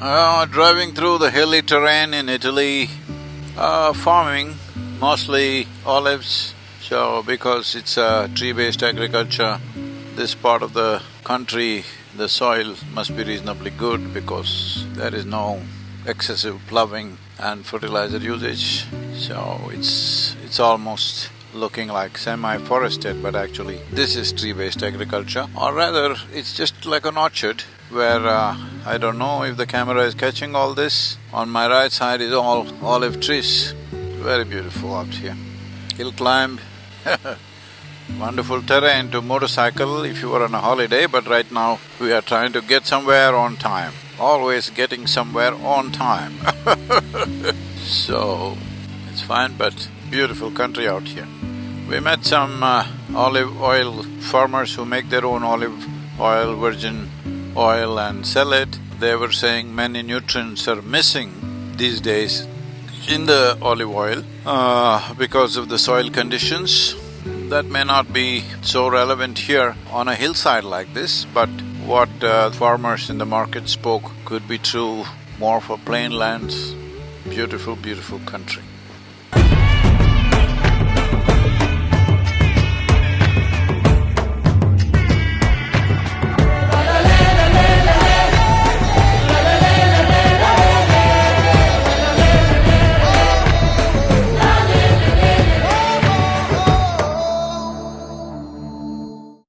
Uh, driving through the hilly terrain in Italy, uh, farming, mostly olives. So because it's a tree-based agriculture, this part of the country, the soil must be reasonably good because there is no excessive ploughing and fertilizer usage. So it's… it's almost looking like semi-forested, but actually this is tree-based agriculture. Or rather, it's just like an orchard where uh, I don't know if the camera is catching all this. On my right side is all olive trees, very beautiful out here. Hill climb wonderful terrain to motorcycle if you were on a holiday, but right now we are trying to get somewhere on time. Always getting somewhere on time So, it's fine, but beautiful country out here. We met some uh, olive oil farmers who make their own olive oil, virgin oil and sell it. They were saying many nutrients are missing these days in the olive oil uh, because of the soil conditions. That may not be so relevant here on a hillside like this, but what uh, farmers in the market spoke could be true more for plain lands, beautiful, beautiful country.